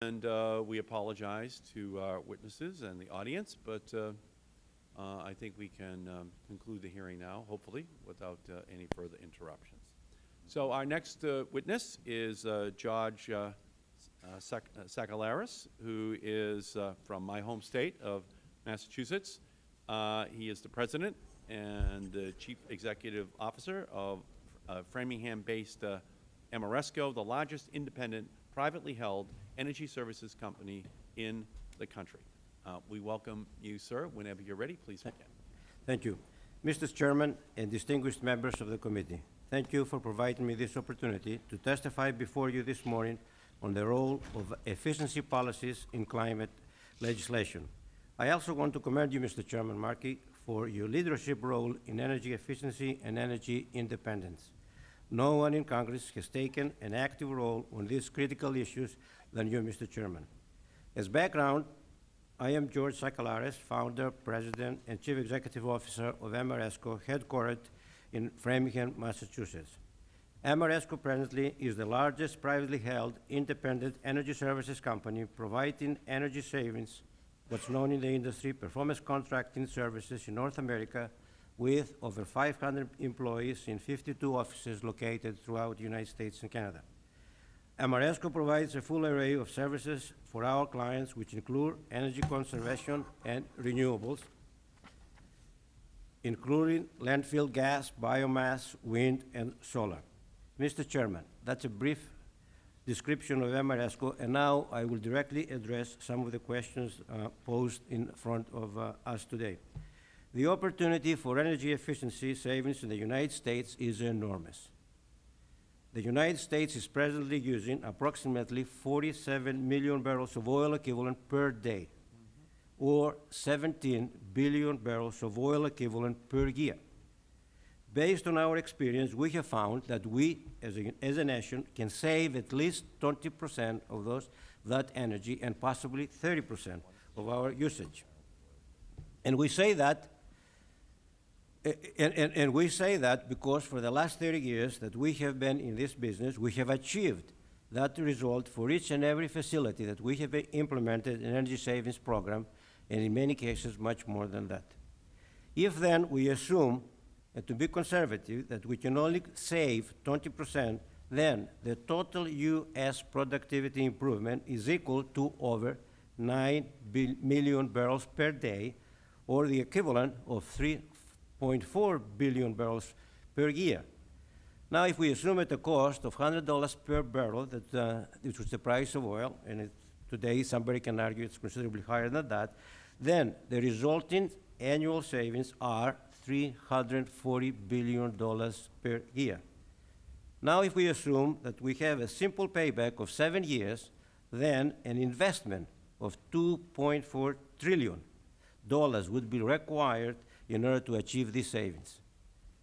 And uh, we apologize to our witnesses and the audience, but uh, uh, I think we can um, conclude the hearing now, hopefully, without uh, any further interruptions. So our next uh, witness is uh, George uh, Sac- Sakellaris, who is from my home state of Massachusetts. He is the President and the Chief Executive Officer of Framingham-based Ameresco, the largest independent, privately held energy services company in the country. Uh, We welcome you, sir. Whenever you're ready, please begin. Thank you. Mr. Chairman and distinguished members of the committee, thank you for providing me this opportunity to testify before you this morning on the role of efficiency policies in climate legislation. I also want to commend you, Mr. Chairman Markey, for your leadership role in energy efficiency and energy independence. No one in Congress has taken an active role on these critical issues than you, Mr. Chairman. As background, I am George Sakellaris, founder, president, and chief executive officer of Ameresco, headquartered in Framingham, Massachusetts. Ameresco presently is the largest privately held independent energy services company providing energy savings, what's known in the industry performance contracting services in North America with over 500 employees in 52 offices located throughout the United States and Canada. Ameresco provides a full array of services for our clients, which include energy conservation and renewables, including landfill gas, biomass, wind, and solar. Mr. Chairman, that's a brief description of Ameresco, and now I will directly address some of the questions uh, posed in front of uh, us today. The opportunity for energy efficiency savings in the United States is enormous. The United States is presently using approximately 47 million barrels of oil equivalent per day, or 17 billion barrels of oil equivalent per year. Based on our experience, we have found that we, as a, as a nation, can save at least 20% of those, that energy and possibly 30% of our usage. And we say that and, and, and we say that because for the last 30 years that we have been in this business, we have achieved that result for each and every facility that we have implemented an energy savings program, and in many cases, much more than that. If then we assume, and to be conservative, that we can only save 20%, then the total U.S. productivity improvement is equal to over 9 million barrels per day, or the equivalent of three 0.4 billion barrels per year. Now, if we assume at a cost of $100 per barrel, that, uh, which was the price of oil, and today somebody can argue it's considerably higher than that, then the resulting annual savings are $340 billion per year. Now, if we assume that we have a simple payback of seven years, then an investment of $2.4 trillion would be required in order to achieve these savings.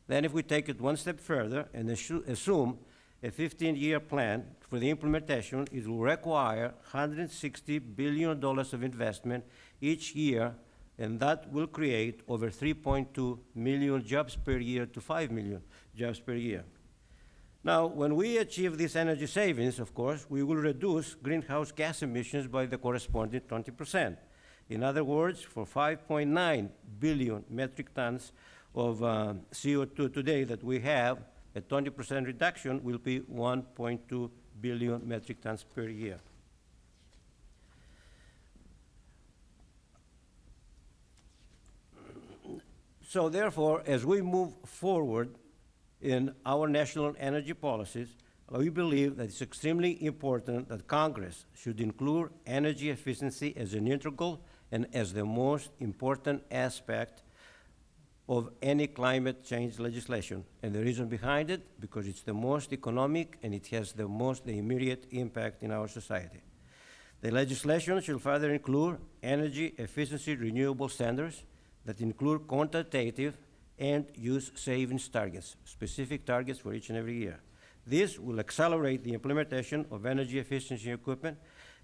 Then if we take it one step further and assume a 15-year plan for the implementation, it will require $160 billion of investment each year, and that will create over 3.2 million jobs per year to 5 million jobs per year. Now, when we achieve these energy savings, of course, we will reduce greenhouse gas emissions by the corresponding 20 percent. In other words, for 5.9 billion metric tons of uh, CO2 today that we have, a 20% reduction will be 1.2 billion metric tons per year. So therefore, as we move forward in our national energy policies, we believe that it's extremely important that Congress should include energy efficiency as an integral and as the most important aspect of any climate change legislation. And the reason behind it, because it's the most economic and it has the most immediate impact in our society. The legislation shall further include energy efficiency renewable standards that include quantitative and use savings targets, specific targets for each and every year. This will accelerate the implementation of energy efficiency equipment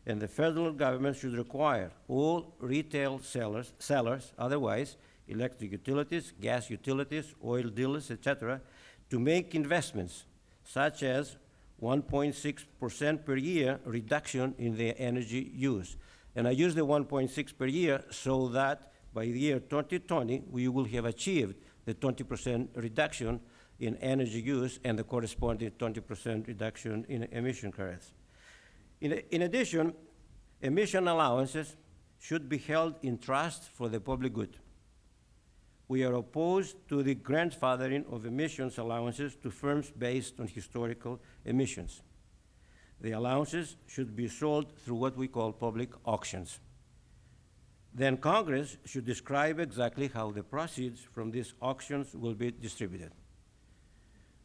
and the federal government should require all retail sellers, sellers otherwise electric utilities, gas utilities, oil dealers, etc., to make investments such as 1.6% per year reduction in their energy use. And I use the 1.6 per year so that by the year 2020, we will have achieved the 20% reduction in energy use and the corresponding 20% reduction in emission credits. In, in addition, emission allowances should be held in trust for the public good. We are opposed to the grandfathering of emissions allowances to firms based on historical emissions. The allowances should be sold through what we call public auctions. Then Congress should describe exactly how the proceeds from these auctions will be distributed.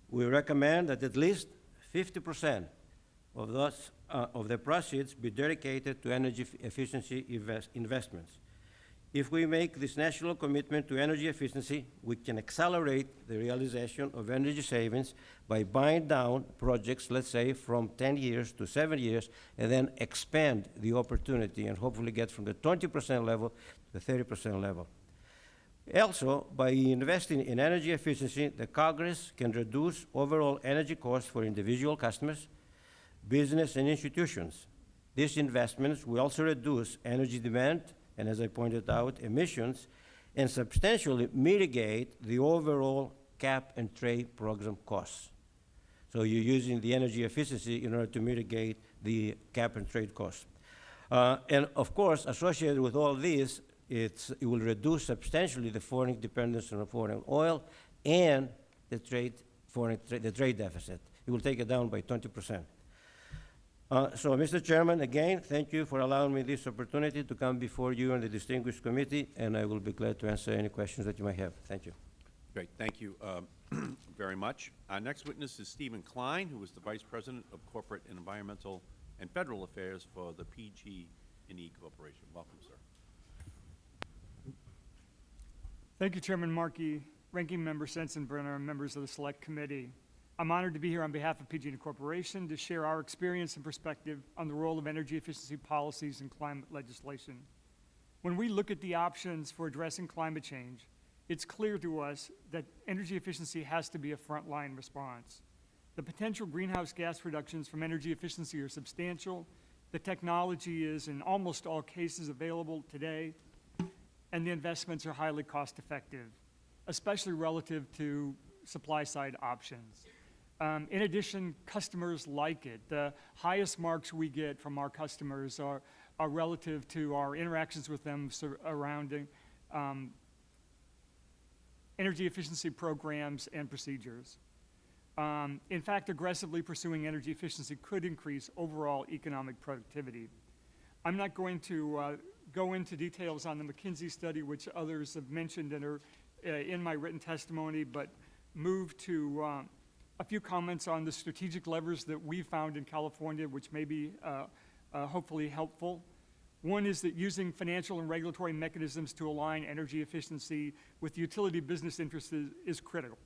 We recommend that at least 50% of those, uh, of the proceeds be dedicated to energy efficiency invest- investments. If we make this national commitment to energy efficiency, we can accelerate the realization of energy savings by buying down projects, let's say, from 10 years to seven years, and then expand the opportunity and hopefully get from the 20% level to the 30% level. Also, by investing in energy efficiency, the Congress can reduce overall energy costs for individual customers, business, and institutions. These investments will also reduce energy demand and, as I pointed out, emissions, and substantially mitigate the overall cap and trade program costs. So you're using the energy efficiency in order to mitigate the cap and trade costs. Uh, and of course, associated with all this, it will reduce substantially the foreign dependence on foreign oil and the trade, foreign tra- the trade deficit. It will take it down by 20 percent. Uh, So, Mr. Chairman, again, thank you for allowing me this opportunity to come before you and the distinguished committee, and I will be glad to answer any questions that you might have. Thank you. Great, thank you um, very much. Our next witness is Steven Kline, who is the Vice President of Corporate and Environmental and Federal Affairs for the PG&E E Corporation. Welcome, sir. Thank you, Chairman Markey, Ranking Member Sensenbrenner, and members of the Select Committee. I'm honored to be here on behalf of PG&E Corporation to share our experience and perspective on the role of energy efficiency policies and climate legislation. When we look at the options for addressing climate change, it's clear to us that energy efficiency has to be a frontline response. The potential greenhouse gas reductions from energy efficiency are substantial. The technology is in almost all cases available today, and the investments are highly cost-effective, especially relative to supply-side options. Um, in addition, customers like it. The highest marks we get from our customers are, are relative to our interactions with them surrounding um, energy efficiency programs and procedures. Um, in fact, aggressively pursuing energy efficiency could increase overall economic productivity. I'm not going to uh, go into details on the McKinsey study, which others have mentioned uh, in my written testimony, but move to um, a few comments on the strategic levers that we found in California, which may be uh, uh, hopefully helpful. One is that using financial and regulatory mechanisms to align energy efficiency with utility business interests is, is critical.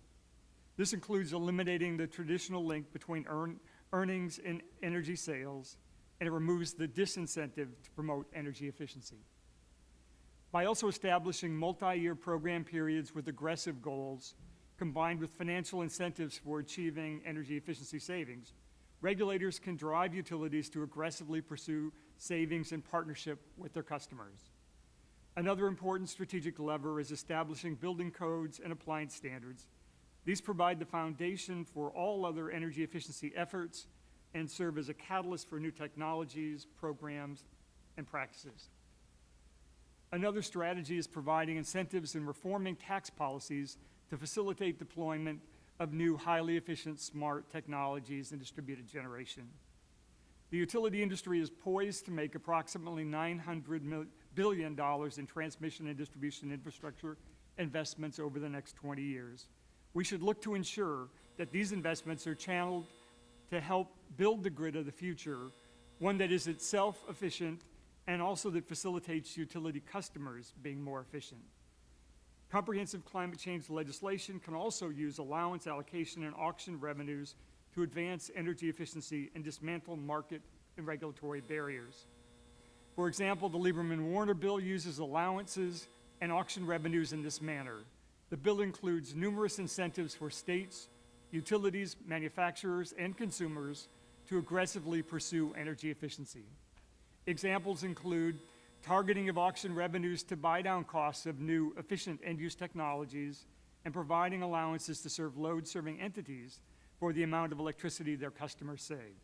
This includes eliminating the traditional link between earn, earnings and energy sales, and it removes the disincentive to promote energy efficiency. By also establishing multi-year program periods with aggressive goals, combined with financial incentives for achieving energy efficiency savings, regulators can drive utilities to aggressively pursue savings in partnership with their customers. Another important strategic lever is establishing building codes and appliance standards. These provide the foundation for all other energy efficiency efforts and serve as a catalyst for new technologies, programs, and practices. Another strategy is providing incentives and reforming tax policies to facilitate deployment of new highly efficient smart technologies and distributed generation. The utility industry is poised to make approximately $900 mil- billion in transmission and distribution infrastructure investments over the next 20 years. We should look to ensure that these investments are channeled to help build the grid of the future, one that is itself efficient and also that facilitates utility customers being more efficient. Comprehensive climate change legislation can also use allowance allocation and auction revenues to advance energy efficiency and dismantle market and regulatory barriers. For example, the Lieberman-Warner bill uses allowances and auction revenues in this manner. The bill includes numerous incentives for states, utilities, manufacturers, and consumers to aggressively pursue energy efficiency. Examples include targeting of auction revenues to buy down costs of new efficient end-use technologies and providing allowances to serve load-serving entities for the amount of electricity their customers save.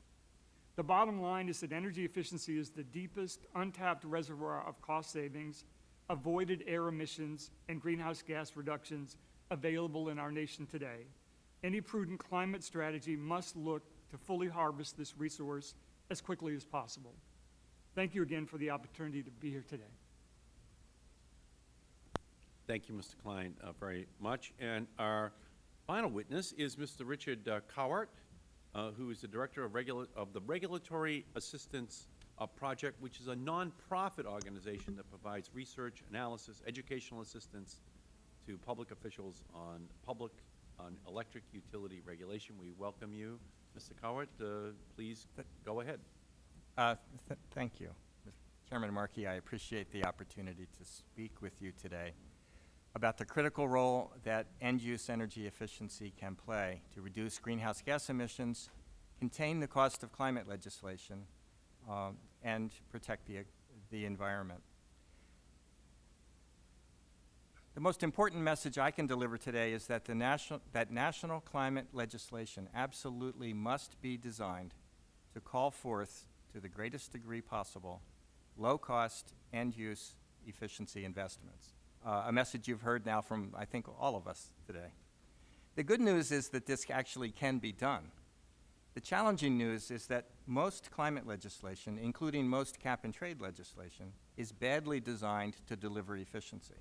The bottom line is that energy efficiency is the deepest untapped reservoir of cost savings, avoided air emissions, and greenhouse gas reductions available in our nation today. Any prudent climate strategy must look to fully harvest this resource as quickly as possible. Thank you again for the opportunity to be here today. Thank you, Mr. Kline, uh, very much. And our final witness is Mr. Richard uh, Cowart, uh, who is the Director of, Regula of the Regulatory Assistance uh, Project, which is a nonprofit organization that provides research, analysis, educational assistance to public officials on public, on electric utility regulation. We welcome you, Mr. Cowart. Uh, please go ahead. Uh, th- Thank you. Chairman Markey, I appreciate the opportunity to speak with you today about the critical role that end-use energy efficiency can play to reduce greenhouse gas emissions, contain the cost of climate legislation, um, and protect the, the environment. The most important message I can deliver today is that the national, that national climate legislation absolutely must be designed to call forth, to the greatest degree possible, low-cost, end-use efficiency investments. Uh, a message you've heard now from, I think, all of us today. The good news is that this actually can be done. The challenging news is that most climate legislation, including most cap-and-trade legislation, is badly designed to deliver efficiency.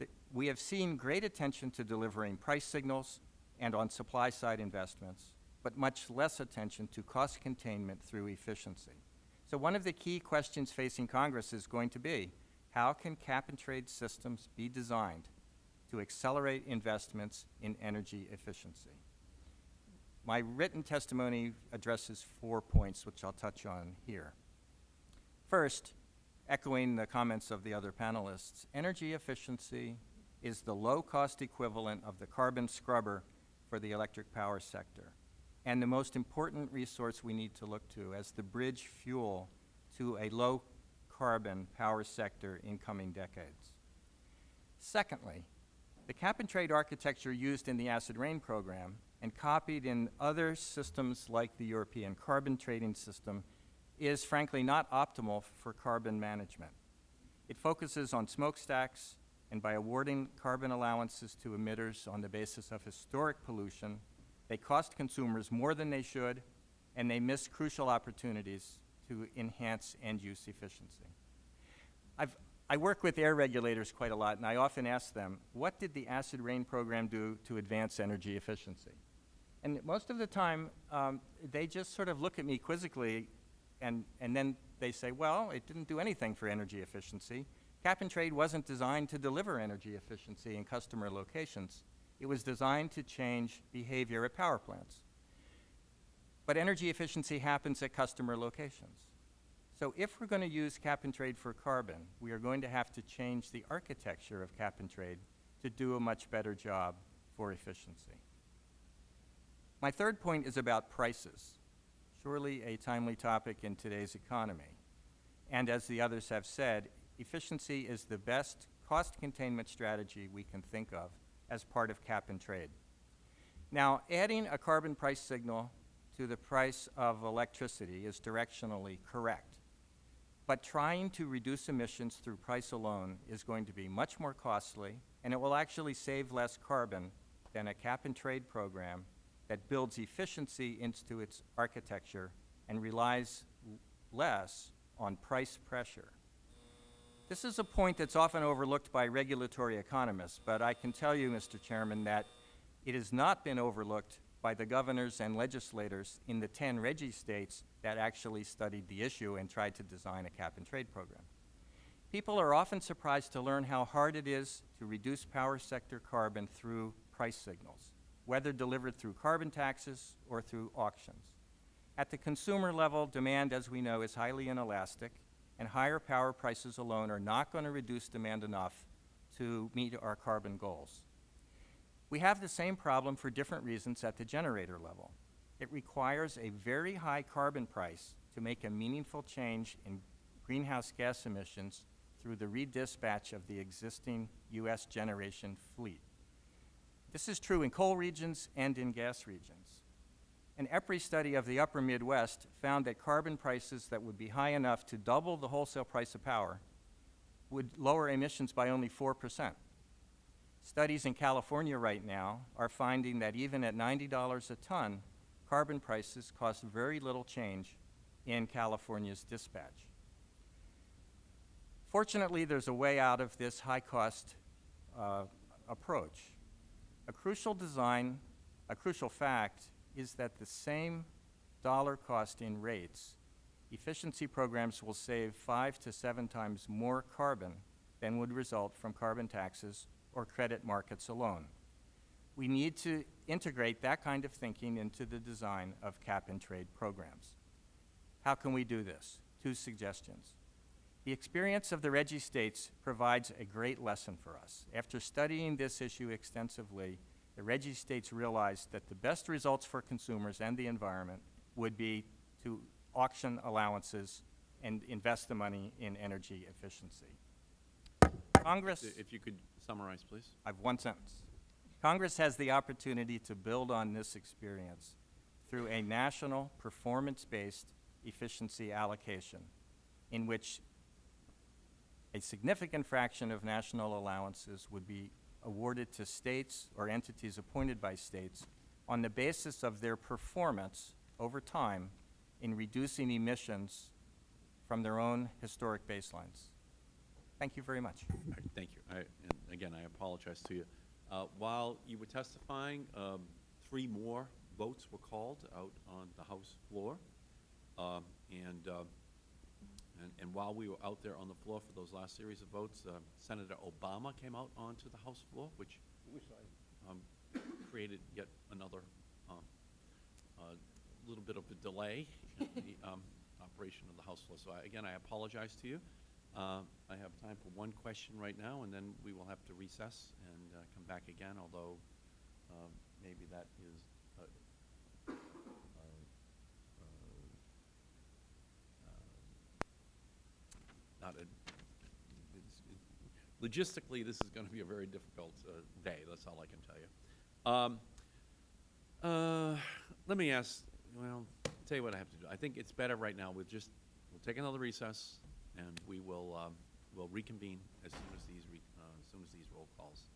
Th- We have seen great attention to delivering price signals and on supply-side investments, but much less attention to cost containment through efficiency. So one of the key questions facing Congress is going to be, how can cap-and-trade systems be designed to accelerate investments in energy efficiency? My written testimony addresses four points, which I'll touch on here. First, echoing the comments of the other panelists, energy efficiency is the low-cost equivalent of the carbon scrubber for the electric power sector, and the most important resource we need to look to as the bridge fuel to a low-carbon power sector in coming decades. Secondly, the cap-and-trade architecture used in the acid rain program and copied in other systems like the European carbon trading system is frankly not optimal for carbon management. It focuses on smokestacks, and by awarding carbon allowances to emitters on the basis of historic pollution, they cost consumers more than they should, and they miss crucial opportunities to enhance end-use efficiency. I've, I work with air regulators quite a lot, and I often ask them, what did the acid rain program do to advance energy efficiency? And most of the time, um, they just sort of look at me quizzically, and, and then they say, well, it didn't do anything for energy efficiency. Cap and trade wasn't designed to deliver energy efficiency in customer locations. It was designed to change behavior at power plants. But energy efficiency happens at customer locations. So if we're going to use cap and trade for carbon, we are going to have to change the architecture of cap and trade to do a much better job for efficiency. My third point is about prices, surely a timely topic in today's economy. And as the others have said, efficiency is the best cost containment strategy we can think of as part of cap and trade. Now, adding a carbon price signal to the price of electricity is directionally correct. But trying to reduce emissions through price alone is going to be much more costly, and it will actually save less carbon than a cap-and-trade program that builds efficiency into its architecture and relies less on price pressure. This is a point that's often overlooked by regulatory economists, but I can tell you, Mr. Chairman, that it has not been overlooked by the governors and legislators in the 10 RGGI states that actually studied the issue and tried to design a cap-and-trade program. People are often surprised to learn how hard it is to reduce power sector carbon through price signals, whether delivered through carbon taxes or through auctions. At the consumer level, demand, as we know, is highly inelastic, and higher power prices alone are not going to reduce demand enough to meet our carbon goals. We have the same problem for different reasons at the generator level. It requires a very high carbon price to make a meaningful change in greenhouse gas emissions through the redispatch of the existing U.S. generation fleet. This is true in coal regions and in gas regions. An EPRI study of the upper Midwest found that carbon prices that would be high enough to double the wholesale price of power would lower emissions by only 4%. Studies in California right now are finding that even at $90 a ton, carbon prices cost very little change in California's dispatch. Fortunately, there's a way out of this high-cost uh, approach. A crucial design, a crucial fact is that the same dollar cost in rates, efficiency programs will save five to seven times more carbon than would result from carbon taxes or credit markets alone. We need to integrate that kind of thinking into the design of cap-and-trade programs. How can we do this? Two suggestions. The experience of the RGGI states provides a great lesson for us. After studying this issue extensively, the RGGI states realized that the best results for consumers and the environment would be to auction allowances and invest the money in energy efficiency. Congress, If you could summarize, please. I have one sentence. Congress has the opportunity to build on this experience through a national performance-based efficiency allocation in which a significant fraction of national allowances would be awarded to states or entities appointed by states on the basis of their performance over time in reducing emissions from their own historic baselines. Thank you very much. Thank you. I- And again, I apologize to you. Uh, While you were testifying, um, three more votes were called out on the House floor. Um, And um, and- and while we were out there on the floor for those last series of votes, uh, Senator Obama came out onto the House floor, which um, created yet another um, uh, little bit of a delay in the um, operation of the House floor. So I- again, I apologize to you. Uh, I have time for one question right now, and then we will have to recess and uh, come back again, although um, maybe that is uh, uh, uh, not a, it- logistically, this is going to be a very difficult uh, day, that's all I can tell you. Um, uh, Let me ask, well, I'll tell you what I have to do. I think it's better right now with just, we'll take another recess, and we will, um, we'll reconvene as soon as these, re- uh, as soon as these roll calls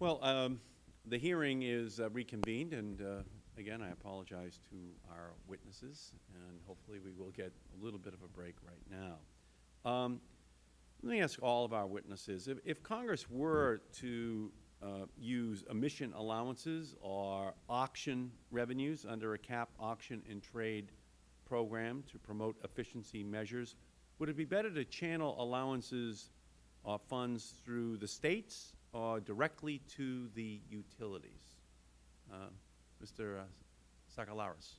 Well, um, the hearing is uh, reconvened, and uh, again, I apologize to our witnesses, and hopefully we will get a little bit of a break right now. Um, Let me ask all of our witnesses, if, if Congress were to uh, use emission allowances or auction revenues under a cap auction and trade program to promote efficiency measures, would it be better to channel allowances or funds through the states or directly to the utilities? Uh, Mr. Sakellaris.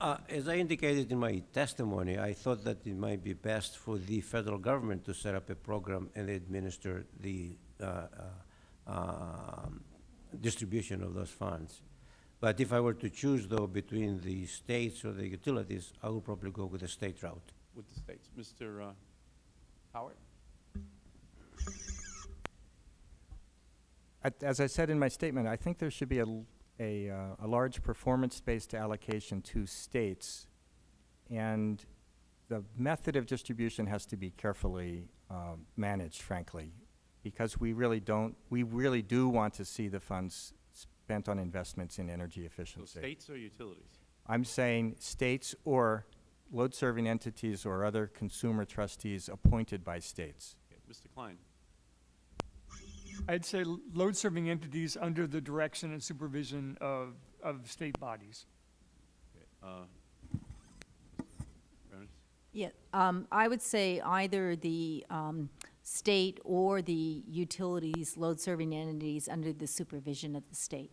Uh, As I indicated in my testimony, I thought that it might be best for the federal government to set up a program and administer the uh, uh, um, distribution of those funds. But if I were to choose, though, between the states or the utilities, I would probably go with the state route. with the states. Mr. uh, Howard? As I said in my statement, I think there should be a, a, uh, a large performance-based allocation to states, and the method of distribution has to be carefully um, managed, frankly, because we really don't, we really do want to see the funds spent on investments in energy So efficiency. states or utilities? I'm saying states or load-serving entities or other consumer trustees appointed by states. Okay, Mr. Kline? I'd say load-serving entities under the direction and supervision of, of state bodies. Okay, uh, Yeah, um, I would say either the, um, state or the utilities, load-serving entities under the supervision of the state.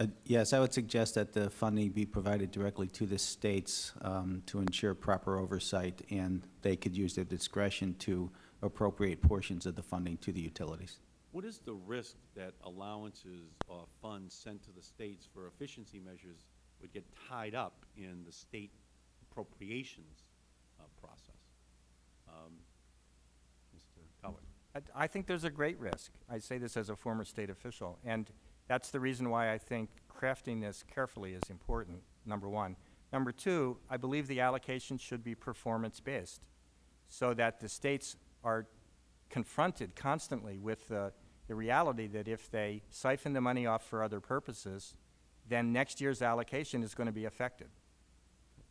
Uh, Yes, I would suggest that the funding be provided directly to the states um, to ensure proper oversight, and they could use their discretion to appropriate portions of the funding to the utilities. What is the risk that allowances or funds sent to the states for efficiency measures would get tied up in the state appropriations uh, process? Um, Mr. Howard? I, I think there's a great risk. I say this as a former state official, and that's the reason why I think crafting this carefully is important, number one. Number two, I believe the allocation should be performance-based, so that the states are confronted constantly with the, the reality that if they siphon the money off for other purposes, then next year's allocation is going to be affected.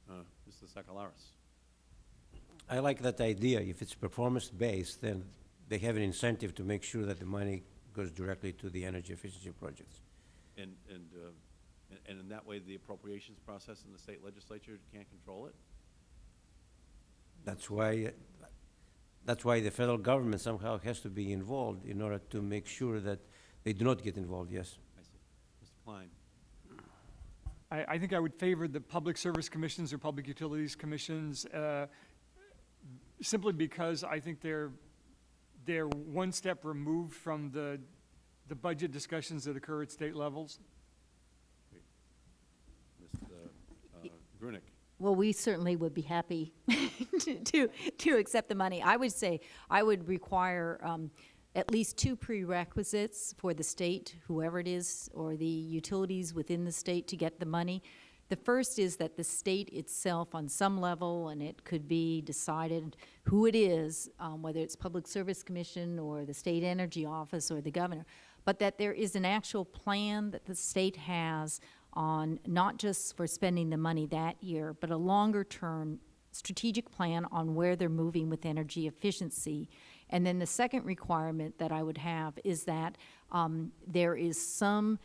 Uh, Mr. Sakellaris? I like that idea. If it's performance-based, then they have an incentive to make sure that the money goes directly to the energy efficiency projects. And, and, uh, and- and in that way, the appropriations process in the state legislature can't control it? That's why, that's why the federal government somehow has to be involved in order to make sure that they do not get involved, yes. I see. Mr. Kline? I, I think I would favor the public service commissions or public utilities commissions, uh, simply because I think they're, they're one step removed from the, the budget discussions that occur at state levels. Mr. uh, Grueneich? Well, we certainly would be happy to, to, accept the money. I would say, I would require, um, at least two prerequisites for the state, whoever it is, or the utilities within the state to get the money. The first is that the state itself, on some level, and it could be decided who it is, um, whether it's Public Service Commission or the State Energy Office or the governor, but that there is an actual plan that the state has on not just for spending the money that year, but a longer-term strategic plan on where they're moving with energy efficiency. And then the second requirement that I would have is that um, there is some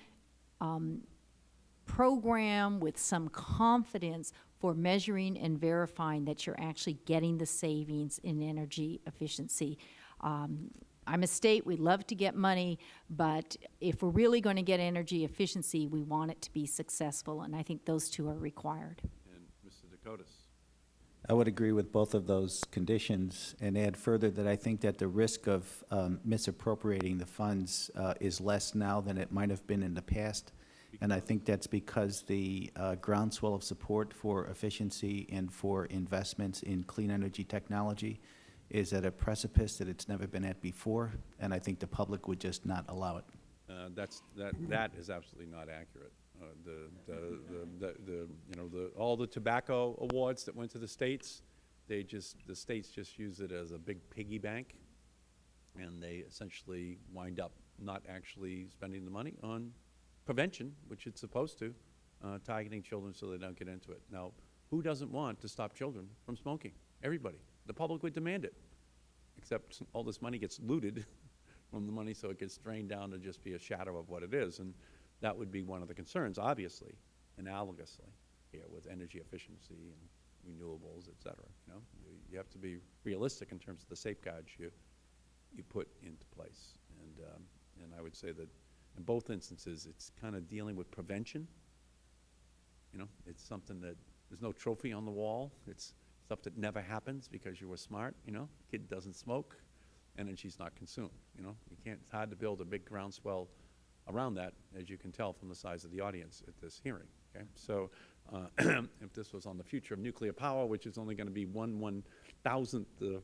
program with some confidence for measuring and verifying that you're actually getting the savings in energy efficiency. Um, I'm a state, we love to get money, but if we're really going to get energy efficiency, we want it to be successful, and I think those two are required. And Mr. Dakotas? I would agree with both of those conditions and add further that I think that the risk of um, misappropriating the funds uh, is less now than it might have been in the past. And I think that's because the uh, groundswell of support for efficiency and for investments in clean energy technology is at a precipice that it's never been at before, and I think the public would just not allow it. Uh, That's, that, that is absolutely not accurate. Uh, The, the, the- the, you know, the, all the tobacco awards that went to the states, they just, the states just use it as a big piggy bank and they essentially wind up not actually spending the money on prevention, which it's supposed to, uh, targeting children so they don't get into it. Now, who doesn't want to stop children from smoking? Everybody. The public would demand it, except all this money gets looted from the money, so it gets drained down to just be a shadow of what it is. And that would be one of the concerns, obviously, analogously here with energy efficiency and renewables, et cetera. You know, you, have to be realistic in terms of the safeguards you, you put into place. And, um, and I would say that in both instances, it's kind of dealing with prevention. You know, it's something that, there's no trophy on the wall. It's stuff that never happens because you were smart, you know? Kid doesn't smoke, energy's not consumed, you know? You can't, it's hard to build a big groundswell around that, as you can tell from the size of the audience at this hearing, okay? So, uh, if this was on the future of nuclear power, which is only going to be one one-thousandth the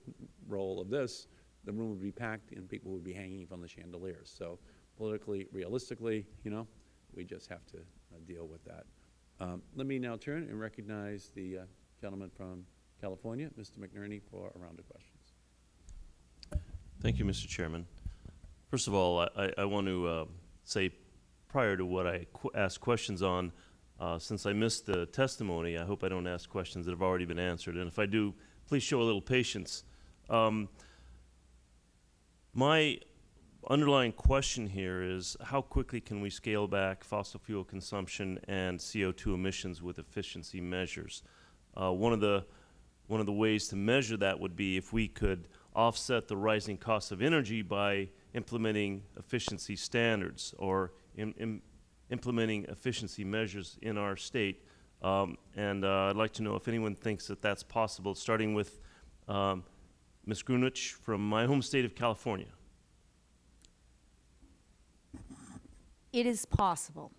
role of this, the room would be packed and people would be hanging from the chandeliers. So politically, realistically, you know, we just have to uh, deal with that. Um, Let me now turn and recognize the uh, gentleman from California, Mr. McNerney, for a round of questions. Thank you, Mr. Chairman. First of all, I- I, want to uh, say, prior to what I qu- ask questions on, uh, since I missed the testimony, I hope I don't ask questions that have already been answered, and if I do, please show a little patience. Um, My underlying question here is, how quickly can we scale back fossil fuel consumption and CO2 emissions with efficiency measures? Uh, One of the, one of the ways to measure that would be if we could offset the rising cost of energy by implementing efficiency standards or im- im- implementing efficiency measures in our state. Um, and uh, I'd like to know if anyone thinks that that's possible, starting with um, Ms. Grueneich from my home state of California. It is possible.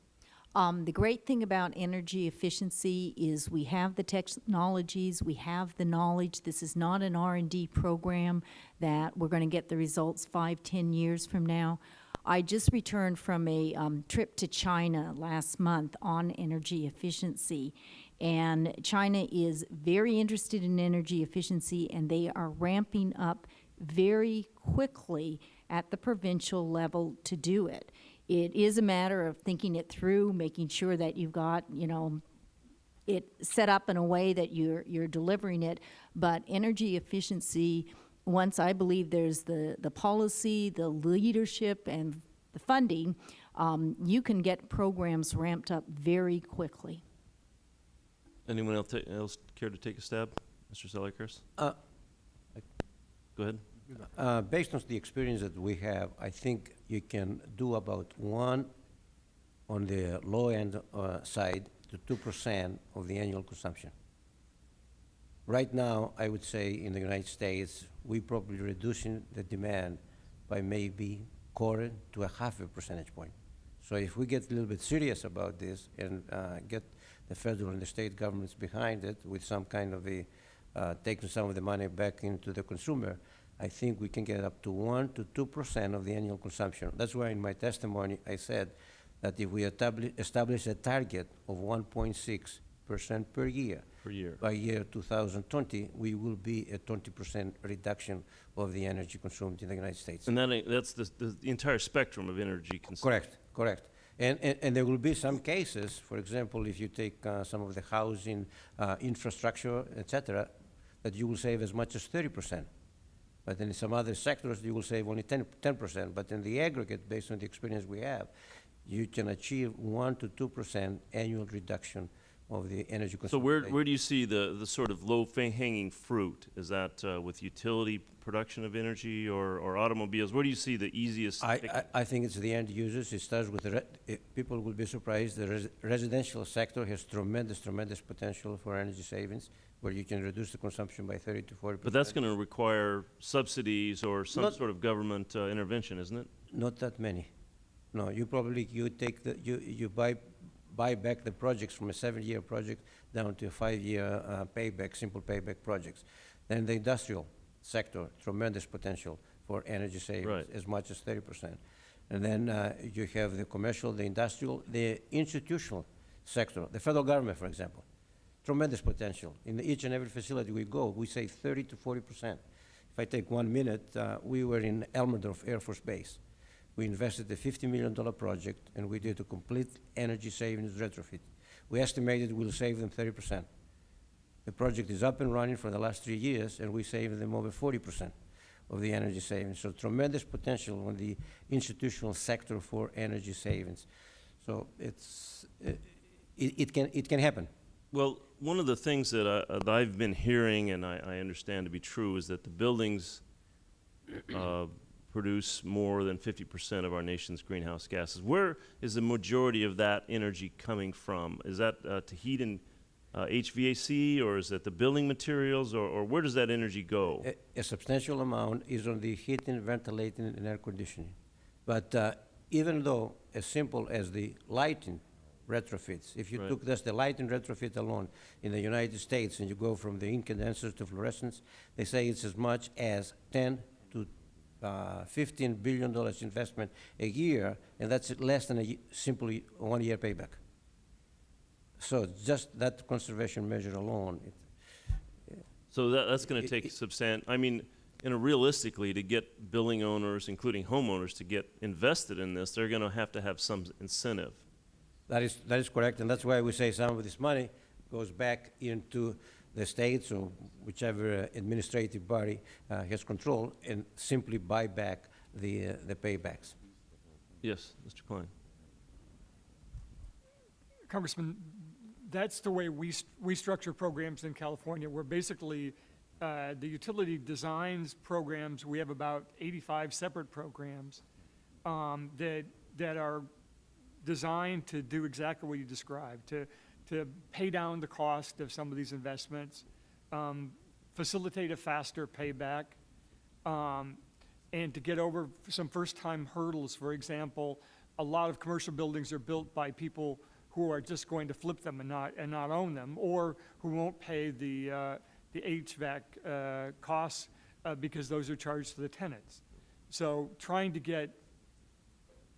Um, the great thing about energy efficiency is we have the technologies, we have the knowledge. This is not an R and D program that we're going to get the results five, ten years from now. I just returned from a um, trip to China last month on energy efficiency. And China is very interested in energy efficiency, and they are ramping up very quickly at the provincial level to do it. It is a matter of thinking it through, making sure that you've got, you know, it set up in a way that you're, you're delivering it. But energy efficiency, once I believe there's the, the policy, the leadership, and the funding, um, you can get programs ramped up very quickly. Anyone else, else care to take a stab? Mr. Sellikers? Uh, Go ahead. Uh, Based on the experience that we have, I think you can do about one on the low-end uh, side to two percent of the annual consumption. Right now, I would say in the United States, we are probably reducing the demand by maybe quarter to a half a percentage point. So if we get a little bit serious about this and uh, get the federal and the state governments behind it with some kind of a, uh, taking some of the money back into the consumer, I think we can get up to one to two percent of the annual consumption. That's why in my testimony, I said that if we establi- establish a target of one point six percent per year, Per year. by year 2020, we will be a 20% reduction of the energy consumed in the United States. And that, that's the, the the entire spectrum of energy consumption. Correct, correct. And, and, and there will be some cases, for example, if you take uh, some of the housing, uh, infrastructure, et cetera, that you will save as much as 30%. But in some other sectors, you will save only 10, 10%. But in the aggregate, based on the experience we have, you can achieve 1 to 2% annual reduction of the energy consumption. So where, where do you see the, the sort of low-hanging fruit? Is that uh, with utility production of energy or, or automobiles? Where do you see the easiest? I, I, I think it's the end users. It starts with people will be surprised, the res- residential sector has tremendous, tremendous potential for energy savings, where you can reduce the consumption by thirty to forty percent. But that's going to require subsidies or some Not- sort of government uh, intervention, isn't it? Not that many. No, you probably, you take the, you, you buy, buy back the projects from a seven-year project down to a five-year uh, payback, simple payback projects. Then the industrial sector, tremendous potential for energy savings, Right. as much as thirty percent. And then uh, you have the commercial, the industrial, the institutional sector, the federal government, for example, tremendous potential. In each and every facility we go, we save thirty to forty percent. If I take one minute, uh, we were in Elmendorf Air Force Base. We invested a $50 million project, and we did a complete energy savings retrofit. We estimated we'll save them 30%. The project is up and running for the last three years, and we saved them over 40% of the energy savings. So tremendous potential on the institutional sector for energy savings. So it's, uh, it, it can, it can happen. Well, one of the things that, I, that I've been hearing and I, I understand to be true is that the buildings uh, produce more than 50% of our nation's greenhouse gases. Where is the majority of that energy coming from? Is that uh, to heat and uh, HVAC, or is that the building materials, or, or where does that energy go? A, a substantial amount is on the heating, ventilating, and air conditioning. But uh, even though as simple as the lighting retrofits, if you Right. took just the lighting retrofit alone in the United States and you go from the incandescents to fluorescents, they say it's as much as 10 to uh, 15 billion dollars investment a year, and that's less than a simply one-year payback. So just that conservation measure alone, it, So that, that's going to take it- substan, I mean, you know, realistically, to get building owners, including homeowners, to get invested in this, they're going to have to have some incentive. That is, that is correct, and that's why we say some of this money goes back into the states or whichever uh, administrative body uh, has control and simply buy back the, uh, the paybacks. Yes, Mr. Kline? Congressman, that's the way we, st- we structure programs in California, where basically, uh, the utility designs programs, we have about eighty-five separate programs, um, that, that are designed to do exactly what you described, to, to pay down the cost of some of these investments, um, facilitate a faster payback, um, and to get over some first-time hurdles. For example, a lot of commercial buildings are built by people who are just going to flip them and not, and not own them, or who won't pay the, uh, the HVAC uh, costs uh, because those are charged to the tenants. So trying to get,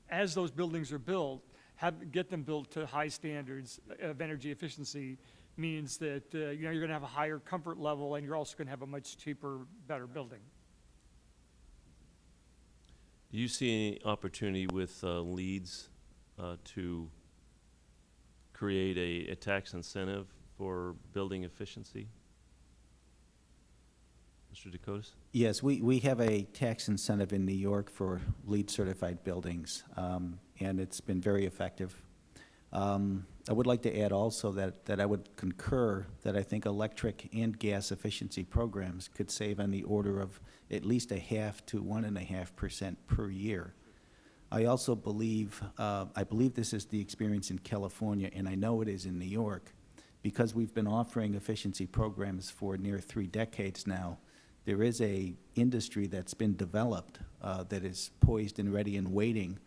as those buildings are built, have, get them built to high standards of energy efficiency means that, uh, you know, you're gonna have a higher comfort level, and you're also gonna have a much cheaper, better building. Do you see any opportunity with uh, leads uh, to create a, a tax incentive for building efficiency? Mr. DeCotis? Yes, we, we have a tax incentive in New York for LEED certified buildings, um, and it's been very effective. Um, I would like to add also that, that I would concur that I think electric and gas efficiency programs could save on the order of at least a half to one and a half percent per year. I also believe, uh, I believe this is the experience in California, and I know it is in New York, because we've been offering efficiency programs for near three decades now. There is a industry that's been developed uh, that is poised and ready and waiting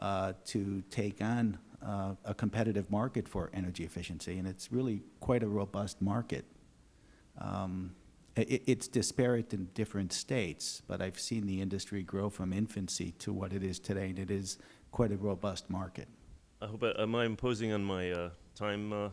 to take on uh, a competitive market for energy efficiency, and it's really quite a robust market. Um, i- i- it's disparate in different states, but I've seen the industry grow from infancy to what it is today, and it is quite a robust market. I hope, I- am I imposing on my uh, time, uh,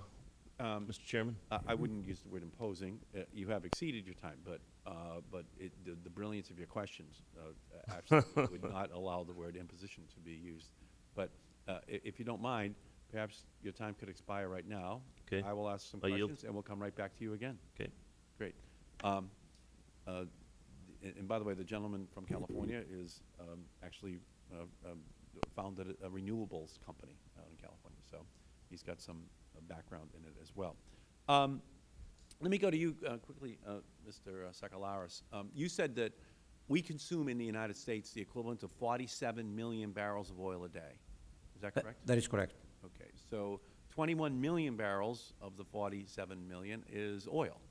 Um, Mr. Chairman? I I wouldn't use the word imposing. Uh, You have exceeded your time, but, uh, but it, the the brilliance of your questions uh, absolutely would not allow the word imposition to be used. But uh, if you don't mind, perhaps your time could expire right now. Okay. I will ask some I yield. questions, and we'll come right back to you again. Okay. Great. Um, uh, And by the way, the gentleman from California is um, actually uh, um, founded a- a renewables company out in California, so he's got some uh, background in it as well. Um, Let me go to you uh, quickly, uh, Mr. Sakellaris. Um, You said that we consume in the United States the equivalent of 47 million barrels of oil a day. Is that That- correct? That is correct. Okay, so 21 million barrels of the 47 million is oil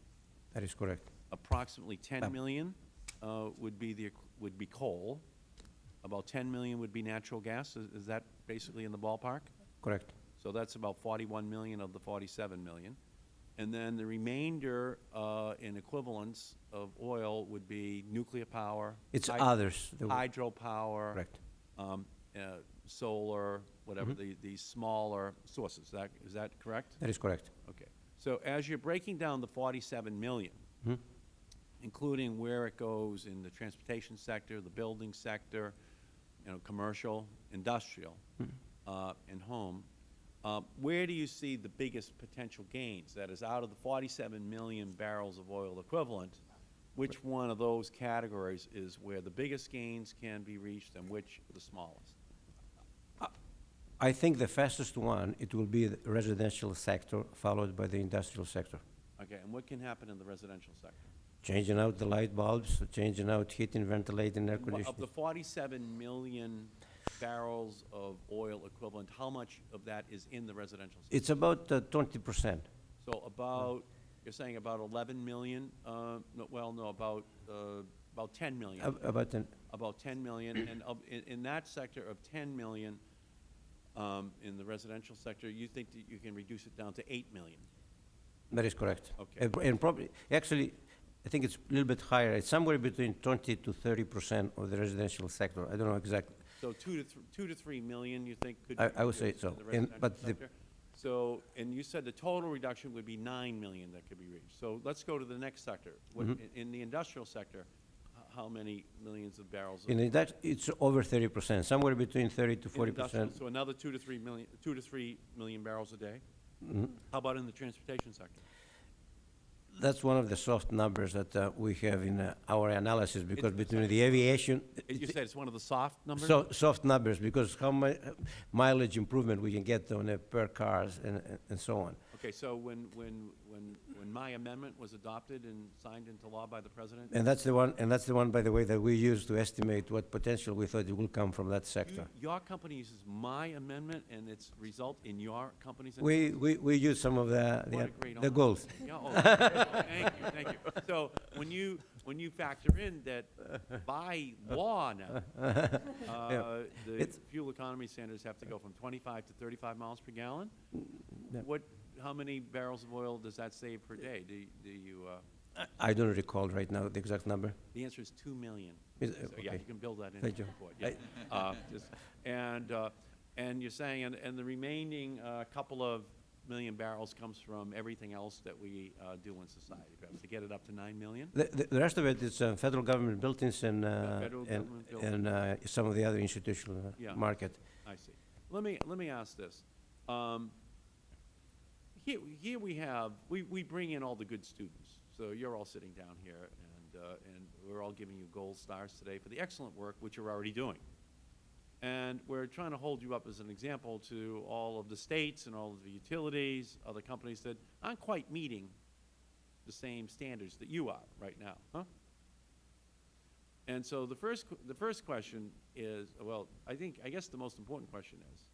That is correct. approximately 10 Um, million uh, would be the, would be coal. About 10 million would be natural gas. Is is that basically in the ballpark? Correct. So that's about 41 million of the 47 million. And then the remainder uh, in equivalents of oil would be nuclear power. It's others. Hydropower. Correct. um, uh, Solar, whatever, Mm-hmm. the, the smaller sources. Is that, is that correct? That is correct. Okay. So as you're breaking down the 47 million, Mhm. including where it goes in the transportation sector, the building sector, you know, commercial, industrial, uh, and home, uh, where do you see the biggest potential gains? That is, out of the 47 million barrels of oil equivalent, which one of those categories is where the biggest gains can be reached and which the smallest? I think the fastest one, it will be the residential sector, followed by the industrial sector. Okay, and what can happen in the residential sector? Changing out the light bulbs, changing out heating, ventilating, air Wha- Of the 47 million barrels of oil equivalent, how much of that is in the residential sector? It's about uh, twenty percent. So about, you're saying about 11 million, uh, no, well, no, about, uh, about 10 million, About, an- about 10 million, and of, in, in that sector of 10 million, um, in the residential sector, you think that you can reduce it down to 8 million? that is correct. Okay. And And probably, actually, I think it's a little bit higher. It's somewhere between twenty to thirty percent of the residential sector. I don't know exactly. So two to, th- two to 3 million, you think could be I- I would say reduced in so. the And- residential but the- sector? So, and you said the total reduction would be 9 million that could be reached. So let's go to the next sector. What- Mm-hmm. in- In the industrial sector, h- how many millions of barrels? of- In that, it's over thirty percent, somewhere between thirty to in forty industrial? percent. So another 2 to 3 million, 2 to 3 million barrels a day? Mm-hmm. How about in the transportation sector? That's one of the soft numbers that uh, we have in uh, our analysis, because between the aviation, You said it's one of the soft numbers? so, soft numbers, because how mu- mileage improvement we can get on a per cars and, and- and so on. Okay, so when, when, when, when my amendment was adopted and signed into law by the president, And that's the one, and that's the one, by the way, that we use to estimate what potential we thought it will come from that you- sector. your company uses my amendment and its result in your company's? We, we, we use some of the, What a the- great the honor. goals. Yeah, oh, thank you, thank you. So when you, when you factor in that by law now, uh, the It's- fuel economy standards have to go from 25 to 35 miles per gallon, what, how many barrels of oil does that save per day? Do, do you, uh, I don't recall right now the exact number. the answer is 2 million. Is- So, yeah, you can build that into Thank the you. report, yeah. Uh, just- And, uh, and you're saying, and, and the remaining uh, couple of million barrels comes from everything else that we uh, do in society, perhaps to get it up to 9 million? The, the- the rest of it is uh, federal government buildings and, uh, and, government buildings. and uh, some of the other institutional uh, Yeah. market. I see. Let me, let me ask this. Um, Here, here we have, we, we bring in all the good students. So you're all sitting down here, and, uh, and we're all giving you gold stars today for the excellent work which you're already doing. And we're trying to hold you up as an example to all of the states and all of the utilities, other companies that aren't quite meeting the same standards that you are right now, huh? And so the first, the first question is, well, I think, I guess the most important question is,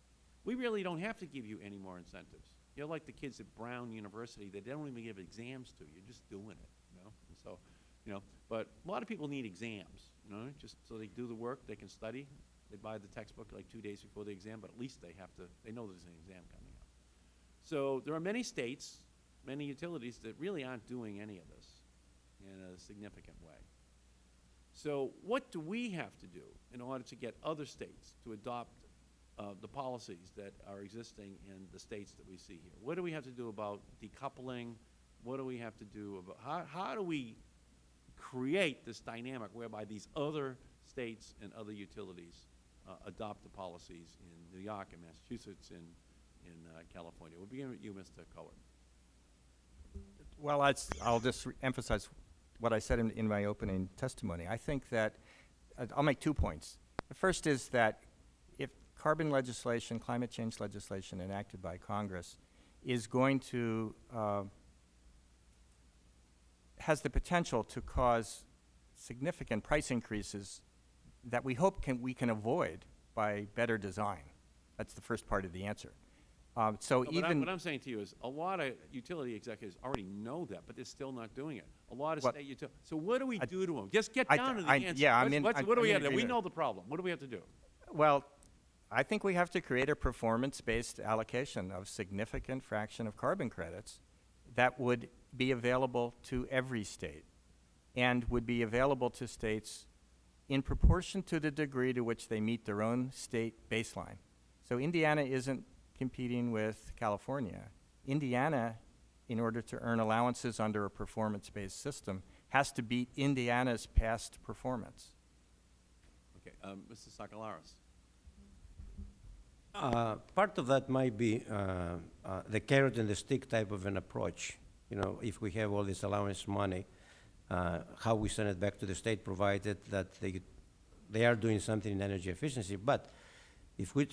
we really don't have to give you any more incentives. You're like the kids at Brown University, they don't even give exams to, you're just doing it, you know? And so, you know, but a lot of people need exams, you know, just so they do the work, they can study. They buy the textbook like two days before the exam, but at least they have to, they know there's an exam coming up. So there are many states, many utilities that really aren't doing any of this in a significant way. So what do we have to do in order to get other states to adopt uh, the policies that are existing in the states that we see here? What do we have to do about decoupling? What do we have to do about, how, how do we create this dynamic whereby these other states and other utilities uh, adopt the policies in New York and Massachusetts and in uh, California? We'll begin with you, Mr. Cowart. Well, I'd, I'll just emphasize what I said in, in my opening testimony. I think that, uh, I'll make two points. The first is that carbon legislation, climate change legislation enacted by Congress is going to, uh, has the potential to cause significant price increases that we hope can, we can avoid by better design. That's the first part of the answer. Um, so No, even. What I'm saying to you is, a lot of utility executives already know that, but they're still not doing it. A lot of What- state util, so what do we I- do to them? Just get I- down to the I- answer. yeah, What's- I'm- What do we have to do? We know the problem. What do we have to do? Well, I think we have to create a performance-based allocation of significant fraction of carbon credits that would be available to every state and would be available to states in proportion to the degree to which they meet their own state baseline. So Indiana isn't competing with California. Indiana, in order to earn allowances under a performance-based system, has to beat Indiana's past performance. Okay, um, Mr. Sakellaris. Uh, Part of that might be uh, uh, the carrot and the stick type of an approach. You know, if we have all this allowance money, uh, how we send it back to the state, provided that they, they are doing something in energy efficiency. But if we,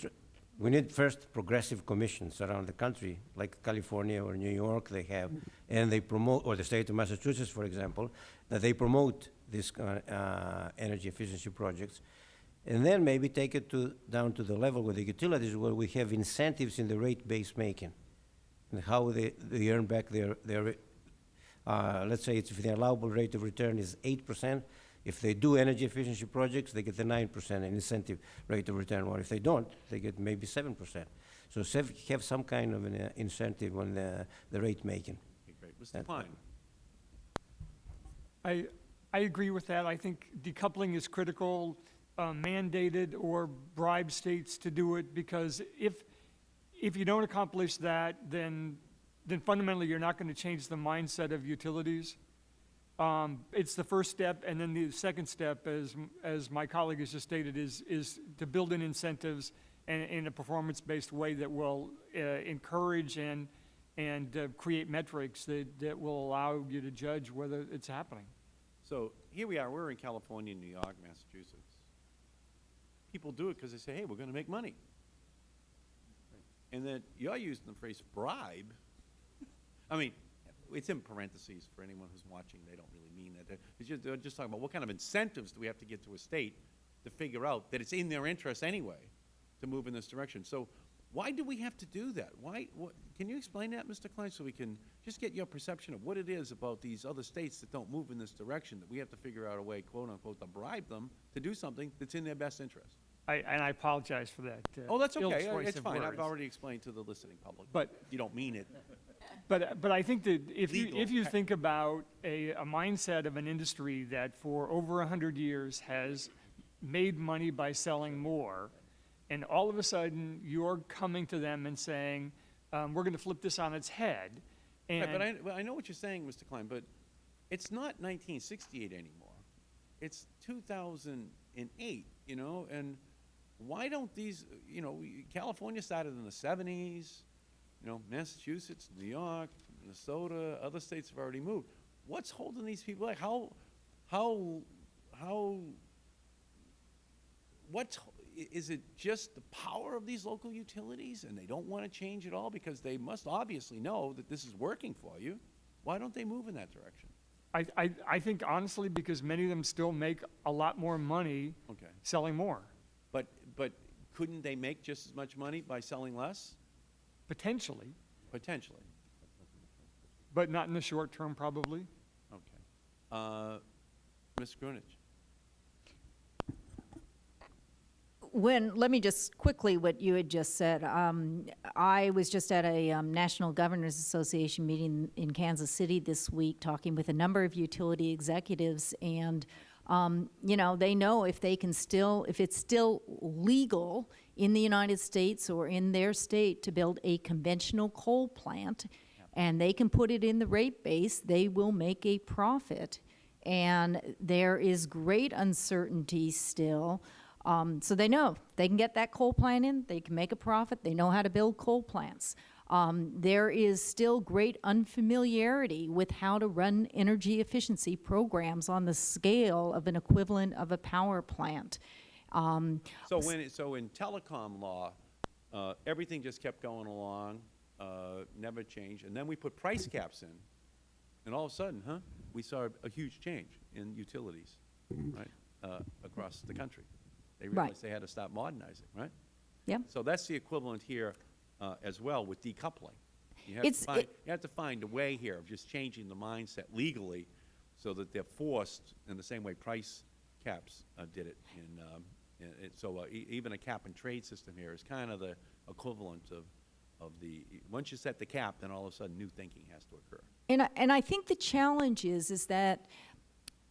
we need first progressive commissions around the country, like California or New York, they have, and they promote, or the state of Massachusetts, for example, that they promote these uh, uh, energy efficiency projects. And then maybe take it to, down to the level with the utilities where we have incentives in the rate-based making. And how they, they earn back their, their, uh, let's say it's if the allowable rate of return is eight percent, if they do energy efficiency projects, they get the nine percent incentive rate of return, or if they don't, they get maybe seven percent. So have some kind of an uh, incentive on the, the rate making. Okay, great. Mr. That- Kline. I, I agree with that. I think decoupling is critical, uh, mandated or bribe states to do it, because if, if you don't accomplish that, then, then fundamentally, you're not gonna change the mindset of utilities. Um, it's the first step, and then the second step, as, as my colleague has just stated, is, is to build in incentives and, in a performance-based way that will, uh, encourage and, and, uh, create metrics that, that will allow you to judge whether it's happening. So here we are, we're in California, New York, Massachusetts. People do it because they say, hey, we're going to make money. And then you're using the phrase bribe. I mean, it's in parentheses for anyone who's watching, they don't really mean that. They're- just, they're just talking about what kind of incentives do we have to get to a state to figure out that it's in their interest anyway to move in this direction. So why do we have to do that? Why, what, can you explain that, Mr. Kline, so we can just get your perception of what it is about these other states that don't move in this direction, that we have to figure out a way, quote-unquote, to bribe them to do something that's in their best interest? I, and I apologize for that. uh, Oh, that's okay, choice it's fine, I've already explained to the listening public. But- You don't mean it. But, but I think that if you, if you think about a, a mindset of an industry that for over a hundred years has made money by selling more, and all of a sudden you're coming to them and saying, um, we're gonna flip this on its head, Right, but I, well, I know what you're saying, Mr. Kline, but it's not nineteen sixty-eight anymore. It's two thousand and eight, you know, and why don't these, you know, California started in the seventies, you know, Massachusetts, New York, Minnesota, other states have already moved. What's holding these people back? How, how, how, what's, is it just the power of these local utilities and they don't want to change at all because they must obviously know that this is working for you? Why don't they move in that direction? I, I, I think honestly, because many of them still make a lot more money Okay. selling more, But, but couldn't they make just as much money by selling less? potentially, Potentially. but not in the short term, probably. Okay. Uh, Ms. Grueneich? When, let me just quickly, what you had just said. Um, I was just at a um, National Governors Association meeting in Kansas City this week, talking with a number of utility executives, and, um, you know, they know if they can still, if it's still legal in the United States or in their state to build a conventional coal plant, and they can put it in the rate base, they will make a profit. And there is great uncertainty still. Um, so they know they can get that coal plant in, they can make a profit, they know how to build coal plants. Um, there is still great unfamiliarity with how to run energy efficiency programs on the scale of an equivalent of a power plant. Um, So when, it- so in telecom law, uh, everything just kept going along, uh, never changed, and then we put price caps in, and all of a sudden, huh, we saw a huge change in utilities, right, uh, across the country. They Right. realized they had to stop modernizing, right? yeah. So that's the equivalent here uh, as well with decoupling. You have to It's- find, it- you have to find a way here of just changing the mindset legally so that they're forced in the same way price caps uh, did it in, um, in- it- so uh, e- even a cap and trade system here is kind of the equivalent of, of the, once you set the cap, then all of a sudden new thinking has to occur. And I, and I think the challenge is, is that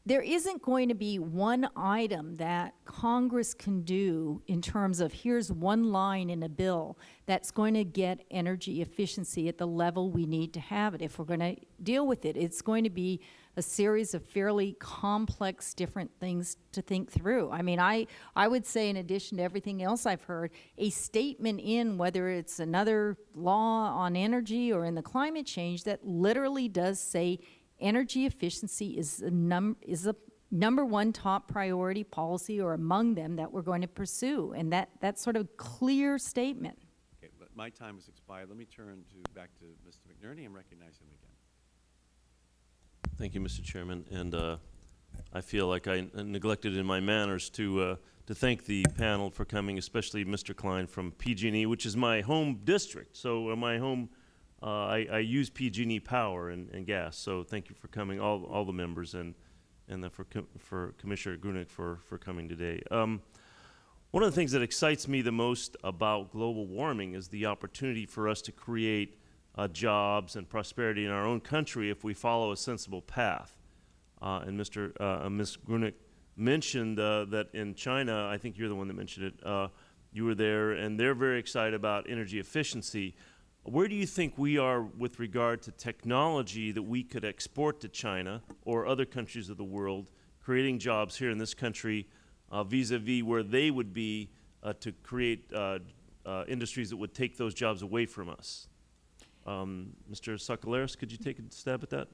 there isn't going to be one item that Congress can do in terms of here's one line in a bill that's going to get energy efficiency at the level we need to have it. If we're going to deal with it, it's going to be a series of fairly complex different things to think through. I mean, I, I would say in addition to everything else I've heard, a statement in whether it's another law on energy or in the climate change that literally does say energy efficiency is a num, is a number one top priority policy or among them that we're going to pursue. And that, that sort of clear statement. Okay, but my time has expired. Let me turn to, back to Mr. McNerney and recognize him again. Thank you, Mr. Chairman, and uh, I feel like I neglected in my manners to uh, to thank the panel for coming, especially Mr. Kline from PG&E, which is my home district. So uh, my home, uh, I, I use PG&E power and, and gas. So thank you for coming, all all the members, and and the, for com for Commissioner Grueneich for for coming today. Um, one of the things that excites me the most about global warming is the opportunity for us to create uh, jobs and prosperity in our own country if we follow a sensible path. Uh, and Mr. Uh, Ms. Grueneich mentioned uh, that in China, I think you're the one that mentioned it, uh, you were there, and they're very excited about energy efficiency. Where do you think we are with regard to technology that we could export to China or other countries of the world, creating jobs here in this country uh, vis-a-vis where they would be uh, to create uh, uh, industries that would take those jobs away from us? Um, Mr. Sakellaris, could you take a stab at that?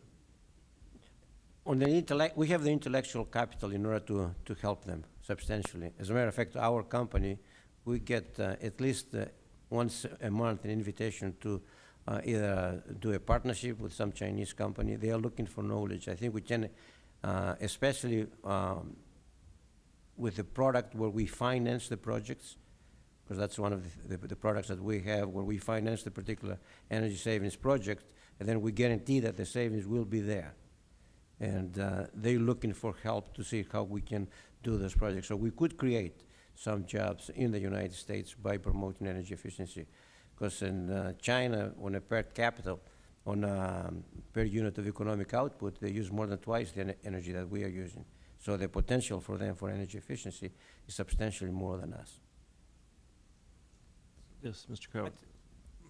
On the intellect, we have the intellectual capital in order to, to help them substantially. As a matter of fact, our company, we get uh, at least uh, once a month an invitation to uh, either do a partnership with some Chinese company. They are looking for knowledge. I think we can, uh, especially um, with the product where we finance the projects, because that's one of the, the, the products that we have where we finance the particular energy savings project, and then we guarantee that the savings will be there. And uh, they're looking for help to see how we can do this project. So we could create some jobs in the United States by promoting energy efficiency. Because in uh, China, on a per capita, on a um, per unit of economic output, they use more than twice the en- energy that we are using. So the potential for them for energy efficiency is substantially more than us. Yes, Mr. Cowart.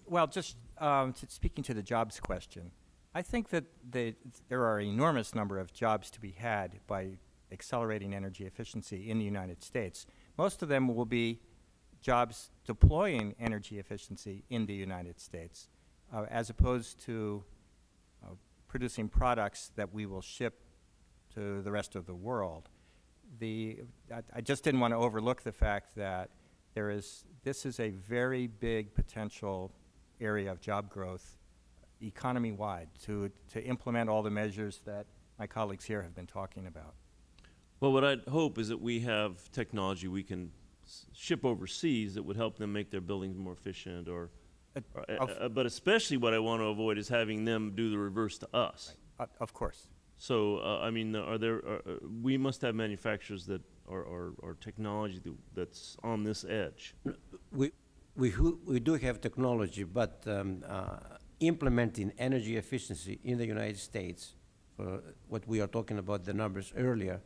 Well, just um, to, speaking to the jobs question, I think that the, there are an enormous number of jobs to be had by accelerating energy efficiency in the United States. Most of them will be jobs deploying energy efficiency in the United States, uh, as opposed to uh, producing products that we will ship to the rest of the world. The, I, I just didn't want to overlook the fact that there is, this is a very big potential area of job growth economy-wide to, to implement all the measures that my colleagues here have been talking about. Well, what I'd hope is that we have technology we can s- ship overseas that would help them make their buildings more efficient or, Uh, or- of- uh, but especially what I want to avoid is having them do the reverse to us. Uh, Of course. So, uh, I mean, are there, uh, uh, we must have manufacturers that are, are, are technology that's on this edge. We, we, we do have technology, but um, uh, implementing energy efficiency in the United States, for what we are talking about, the numbers earlier,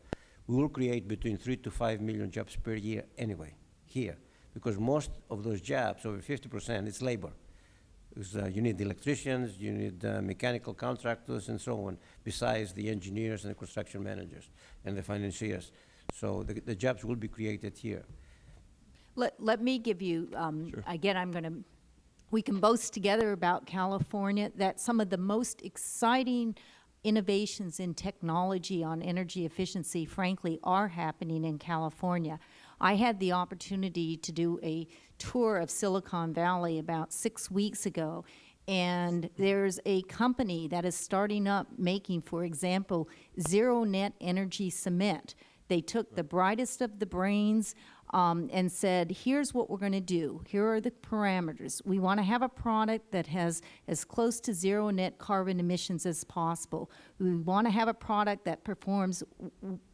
we will create between three to five million jobs per year anyway, here. Because most of those jobs, over fifty percent, is labor. Because uh, you need electricians, you need uh, mechanical contractors and so on, besides the engineers and the construction managers and the financiers. So the, the jobs will be created here. Let, let me give you, um, again, I'm going to, we can boast together about California, that some of the most exciting innovations in technology on energy efficiency, frankly, are happening in California. I had the opportunity to do a tour of Silicon Valley about six weeks ago, and there's a company that is starting up making, for example, zero net energy cement. They took the brightest of the brains um, and said, here's what we're going to do. Here are the parameters. We want to have a product that has as close to zero net carbon emissions as possible. We want to have a product that performs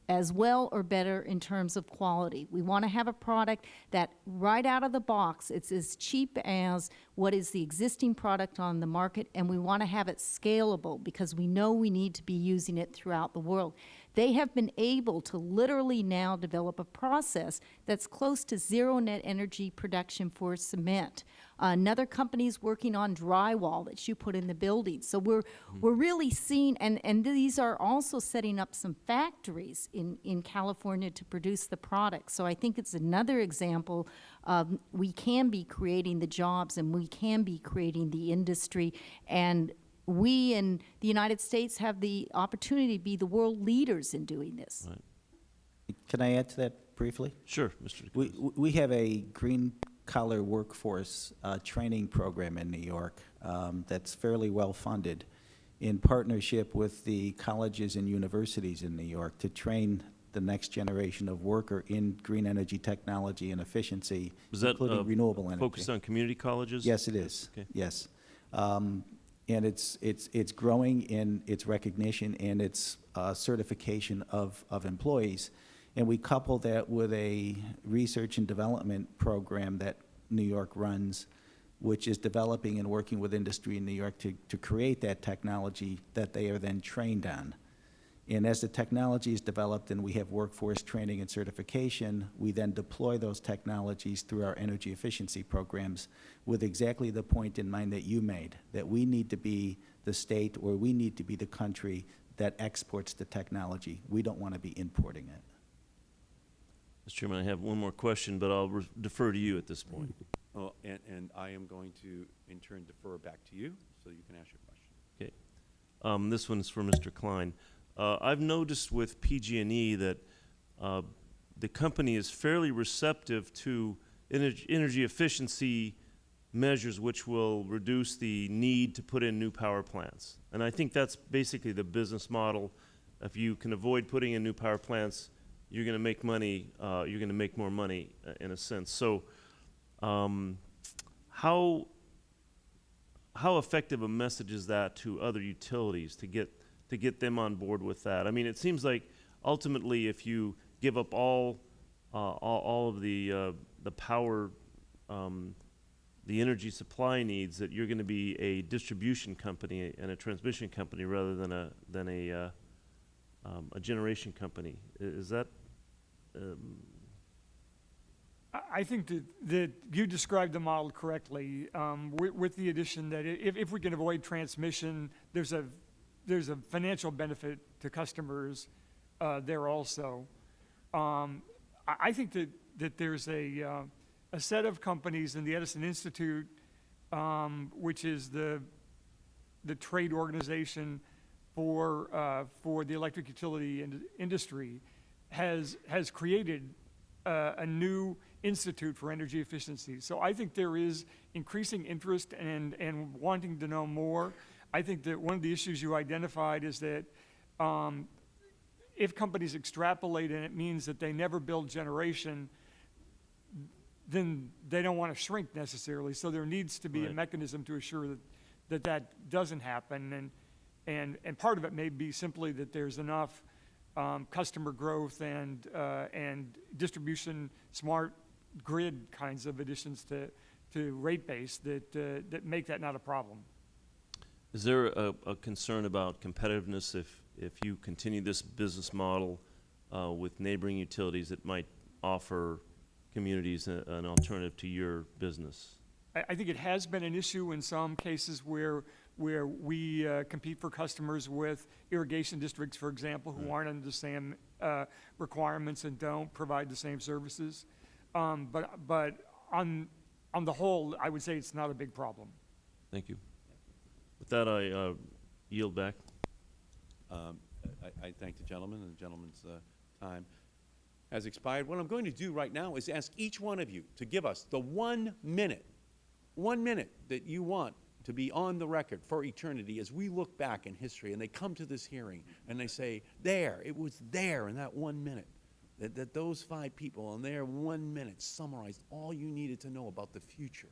as well or better in terms of quality. We want to have a product that right out of the box, it's as cheap as what is the existing product on the market, and we want to have it scalable because we know we need to be using it throughout the world. They have been able to literally now develop a process that's close to zero net energy production for cement. Another company is working on drywall that you put in the building. So we're, mm-hmm. we're really seeing, and, and these are also setting up some factories in, in California to produce the product. So I think it's another example of we can be creating the jobs and we can be creating the industry. And we in the United States have the opportunity to be the world leaders in doing this. Can I add to that briefly? Sure, Mr. We, we have a green collar workforce uh, training program in New York um, that's fairly well funded in partnership with the colleges and universities in New York to train the next generation of worker in green energy technology and efficiency, Was that, uh, including renewable energy. Focused on community colleges? Yes, it is. Okay. Yes. Um, And it's, it's, it's growing in its recognition and its uh, certification of, of employees. And we couple that with a research and development program that New York runs, which is developing and working with industry in New York to, to create that technology that they are then trained on. And as the technology is developed and we have workforce training and certification, we then deploy those technologies through our energy efficiency programs with exactly the point in mind that you made, that we need to be the state or we need to be the country that exports the technology. We don't want to be importing it. Mr. Chairman, I have one more question, but I'll defer to you at this point. Oh, and, and I am going to, in turn, defer back to you, so you can ask your question. Okay. Um, this one's for Mr. Kline. Uh, I've noticed with PG&E that uh, the company is fairly receptive to energy, energy efficiency measures which will reduce the need to put in new power plants. And I think that's basically the business model. If you can avoid putting in new power plants, you're going to make money, uh, you're going to make more money uh, in a sense. So um, how, how effective a message is that to other utilities to get to get them on board with that? I mean, it seems like ultimately, if you give up all uh, all, all of the uh, the power, um, the energy supply needs, that you're going to be a distribution company and a transmission company rather than a than a uh, um, a generation company. Is that um, I- think that, that you described the model correctly, um, with, with the addition that if, if we can avoid transmission, there's a, there's a financial benefit to customers, uh, there also. Um, I, I think that, that there's a, uh, a set of companies in the Edison Institute, um, which is the, the trade organization for, uh, for the electric utility ind- industry, has, has created uh, a new institute for energy efficiency. So I think there is increasing interest and, and wanting to know more. I think that one of the issues you identified is that um, if companies extrapolate and it means that they never build generation, then they don't want to shrink necessarily. So there needs to be a mechanism to assure that that, that doesn't happen. And, and, and part of it may be simply that there's enough um, customer growth and, uh, and distribution, smart grid kinds of additions to, to rate base that, uh, that make that not a problem. Is there a, a concern about competitiveness if, if you continue this business model uh, with neighboring utilities that might offer communities a, an alternative to your business? I, I think it has been an issue in some cases where, where we uh, compete for customers with irrigation districts, for example, who aren't under the same uh, requirements and don't provide the same services. Um, But, but on, on the whole, I would say it's not a big problem. Thank you. With that, I uh, yield back. Um, I, I thank the gentleman, and the gentleman's uh, time has expired. What I'm going to do right now is ask each one of you to give us the one minute, one minute that you want to be on the record for eternity as we look back in history and they come to this hearing and they say, there, it was there in that one minute. That, that those five people in their one minute summarized all you needed to know about the future,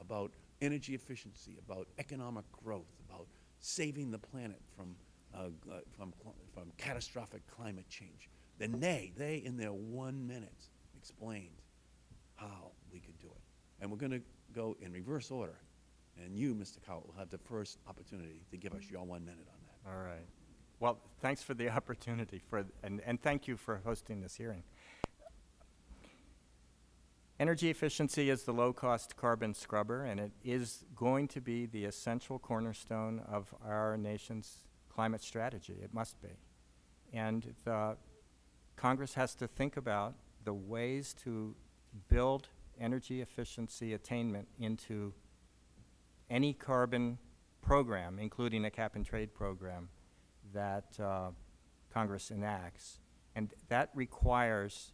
about energy efficiency, about economic growth, about saving the planet from, uh, uh, from, from catastrophic climate change. Then they, they in their one minute explained how we could do it. And we're going to go in reverse order. And you, Mr. Cowart, will have the first opportunity to give us your one minute on that. All right. Well, thanks for the opportunity for, and, and thank you for hosting this hearing. Energy efficiency is the low-cost carbon scrubber, and it is going to be the essential cornerstone of our nation's climate strategy. It must be. And the Congress has to think about the ways to build energy efficiency attainment into any carbon program, including a cap-and-trade program, that uh, Congress enacts. And that requires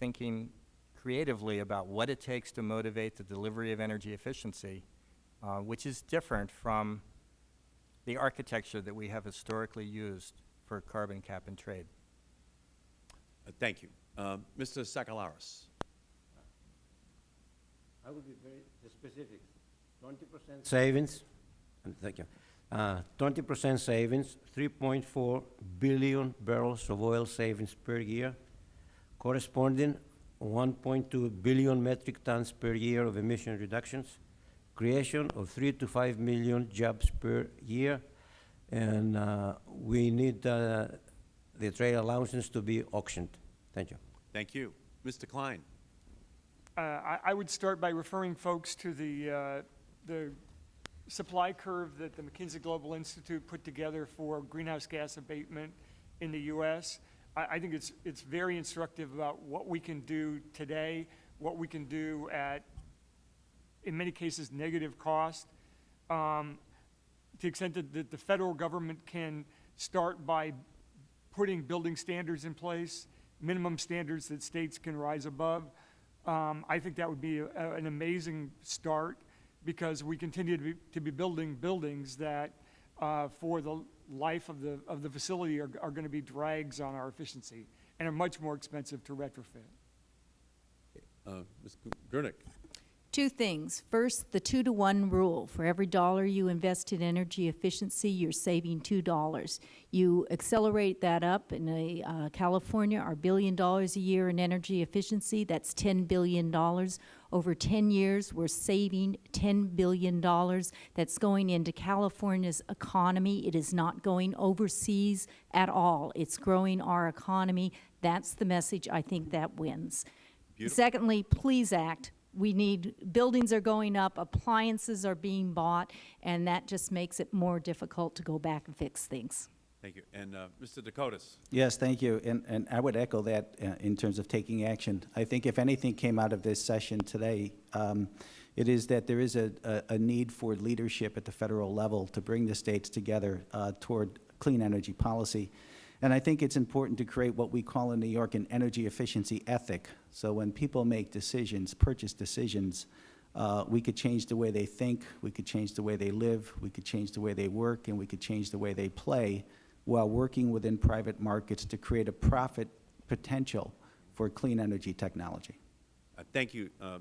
thinking creatively about what it takes to motivate the delivery of energy efficiency, uh, which is different from the architecture that we have historically used for carbon cap and trade. Uh, Thank you. Uh, Mr. Sakellaris. I will be very specific. Twenty percent savings, thank you. Uh, Twenty percent savings, three point four billion barrels of oil savings per year, corresponding one point two billion metric tons per year of emission reductions, creation of three to five million jobs per year, and uh, we need uh, the trade allowances to be auctioned. Thank you. Thank you. Mr. Kline. Uh, I, I would start by referring folks to the, uh, the supply curve that the McKinsey Global Institute put together for greenhouse gas abatement in the U.S. I, I think it's, it's very instructive about what we can do today, what we can do at, in many cases, negative cost. Um, to the extent that, that the federal government can start by putting building standards in place, minimum standards that states can rise above. Um, I think that would be a, a- an amazing start because we continue to be, to be building buildings that, uh, for the life of the, of the facility are, are going to be drags on our efficiency and are much more expensive to retrofit. Uh, Ms. Grueneich. Two things. First, the two to one rule. For every dollar you invest in energy efficiency, you're saving two dollars. You accelerate that up in a, uh, California, our billion dollars a year in energy efficiency, that's ten billion dollars. Over ten years, we're saving ten billion dollars. That's going into California's economy. It is not going overseas at all. It's growing our economy. That's the message I think that wins. Beautiful. Secondly, please act. We need, buildings are going up, appliances are being bought, and that just makes it more difficult to go back and fix things. Thank you. And uh, Mr. DeCotis. Yes, thank you, and, and I would echo that uh, in terms of taking action. I think if anything came out of this session today, um, it is that there is a, a, a need for leadership at the federal level to bring the states together uh, toward clean energy policy. And I think it's important to create what we call in New York an energy efficiency ethic. So when people make decisions, purchase decisions, uh, we could change the way they think, we could change the way they live, we could change the way they work, and we could change the way they play while working within private markets to create a profit potential for clean energy technology. Uh, Thank you, uh,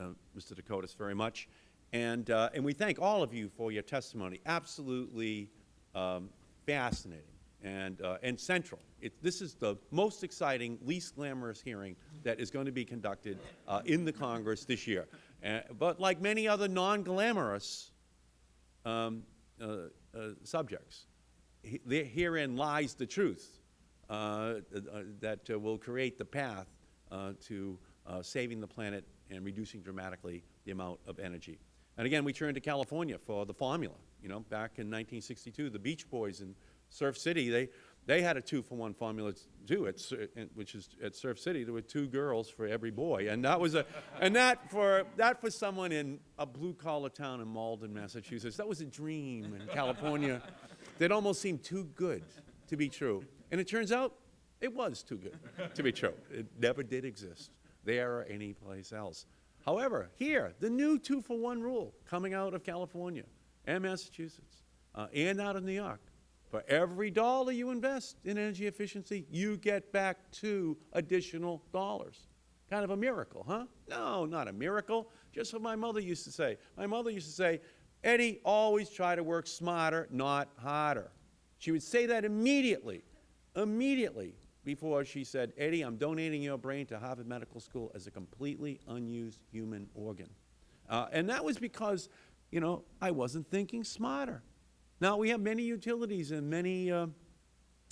uh, Mr. DeCotis, very much. And, uh, and we thank all of you for your testimony. Absolutely um, fascinating and, uh, and central. It, this is the most exciting, least glamorous hearing that is going to be conducted uh, in the Congress this year. But like many other non-glamorous um, subjects, he- herein lies the truth uh, uh, that uh, will create the path uh, to saving the planet and reducing dramatically the amount of energy. And again, we turn to California for the formula. You know, back in 1962, the Beach Boys in Surf City, they, they had a two-for-one formula too, at, which is at Surf City, there were two girls for every boy. And that was a, and that for, that for someone in a blue-collar town in Malden, Massachusetts, that was a dream in California that almost seemed too good to be true. And it turns out it was too good to be true. It never did exist there or anyplace else. However, here, the new two-for-one rule coming out of California and Massachusetts uh, and out of New York, for every dollar you invest in energy efficiency, you get back two additional dollars. Kind of a miracle, huh? No, not a miracle. Just what my mother used to say. My mother used to say, Eddie, always try to work smarter, not harder. She would say that immediately, immediately before she said, Eddie, I'm donating your brain to Harvard Medical School as a completely unused human organ. Uh, and that was because, you know, I wasn't thinking smarter. Now, we have many utilities in many uh,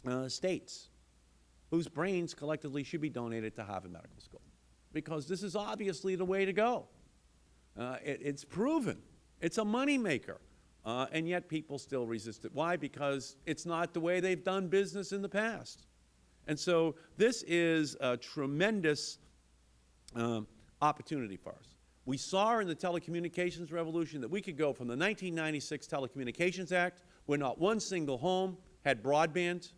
uh, states whose brains collectively should be donated to Harvard Medical School, because this is obviously the way to go. Uh, it, it's proven. It's a moneymaker. Uh, and yet people still resist it. Why? Because it's not the way they've done business in the past. And so this is a tremendous um, opportunity for us. We saw in the telecommunications revolution that we could go from the 1996 Telecommunications Act, where not one single home had broadband,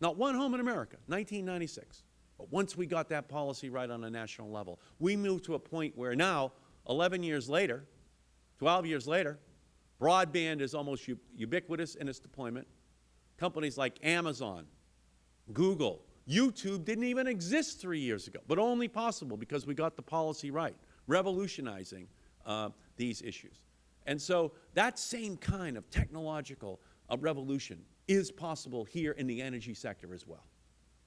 not one home in America, 1996. But once we got that policy right on a national level, we moved to a point where now, 11 years later, 12 years later, broadband is almost ubiquitous in its deployment. Companies like Amazon, Google, YouTube didn't even exist three years ago, but only possible because we got the policy right, revolutionizing uh, these issues. And so that same kind of technological uh, revolution is possible here in the energy sector as well.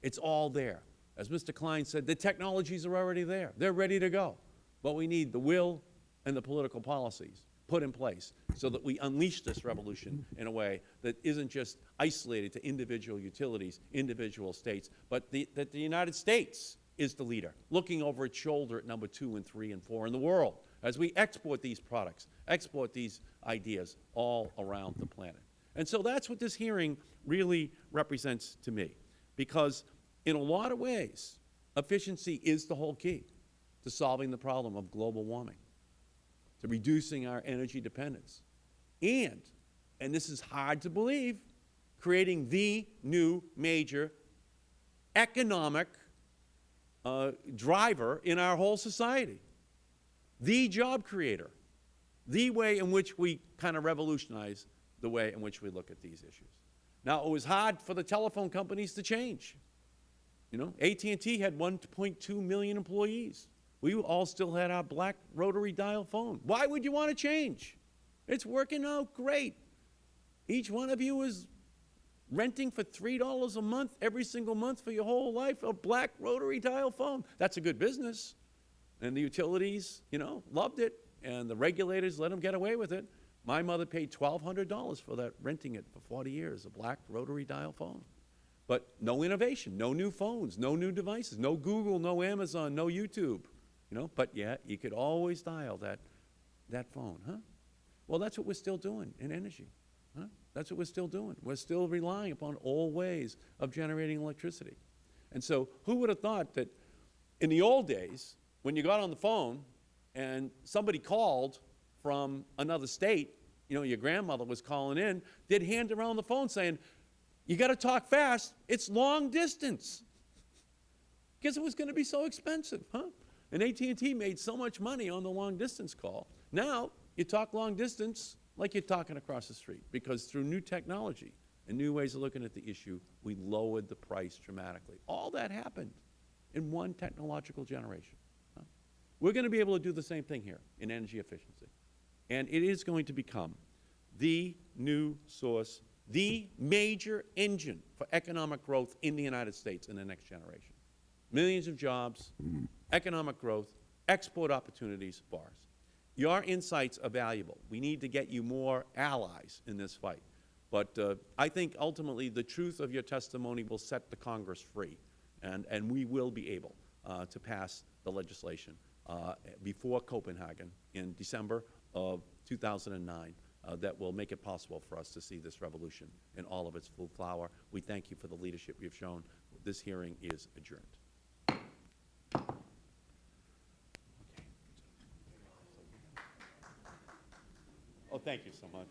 It's all there. As Mr. Kline said, the technologies are already there. They're ready to go. But we need the will and the political policies put in place so that we unleash this revolution in a way that isn't just isolated to individual utilities, individual states, but the, that the United States is the leader, looking over its shoulder at number two and three and four in the world as we export these products, export these ideas all around the planet. And so that's what this hearing really represents to me, because in a lot of ways, efficiency is the whole key to solving the problem of global warming to reducing our energy dependence. And, and this is hard to believe, creating the new major economic uh, driver in our whole society, the job creator, the way in which we kind of revolutionize the way in which we look at these issues. Now, it was hard for the telephone companies to change. You know, AT&T had 1.2 million employees. We all still had our black rotary dial phone. Why would you want to change? It's working out great. Each one of you is renting for $3 a month every single month for your whole life a black rotary dial phone. That's a good business. And the utilities, you know, loved it, and the regulators let them get away with it. My mother paid $1,200 for that, renting it for 40 years, a black rotary dial phone. But no innovation, no new phones, no new devices, no Google, no Amazon, no YouTube. You know, but yeah, you could always dial that, that phone, huh? Well, that's what we're still doing in energy, huh? That's what we're still doing. We're still relying upon old ways of generating electricity. And so who would have thought that in the old days, when you got on the phone and somebody called from another state, you know, your grandmother was calling in, they'd hand around the phone saying, you got to talk fast, it's long distance. Because it was going to be so expensive, huh? And AT&T made so much money on the long distance call. Now, you talk long distance like you're talking across the street because through new technology and new ways of looking at the issue, we lowered the price dramatically. All that happened in one technological generation. We're going to be able to do the same thing here in energy efficiency. And it is going to become the new source, the major engine for economic growth in the United States in the next generation. Millions of jobs, economic growth, export opportunities bars. Your insights are valuable. We need to get you more allies in this fight. But uh, I think ultimately the truth of your testimony will set the Congress free, and, and we will be able uh, to pass the legislation uh, before Copenhagen in December of 2009 uh, that will make it possible for us to see this revolution in all of its full flower. We thank you for the leadership you've shown. This hearing is adjourned. Thank you so much.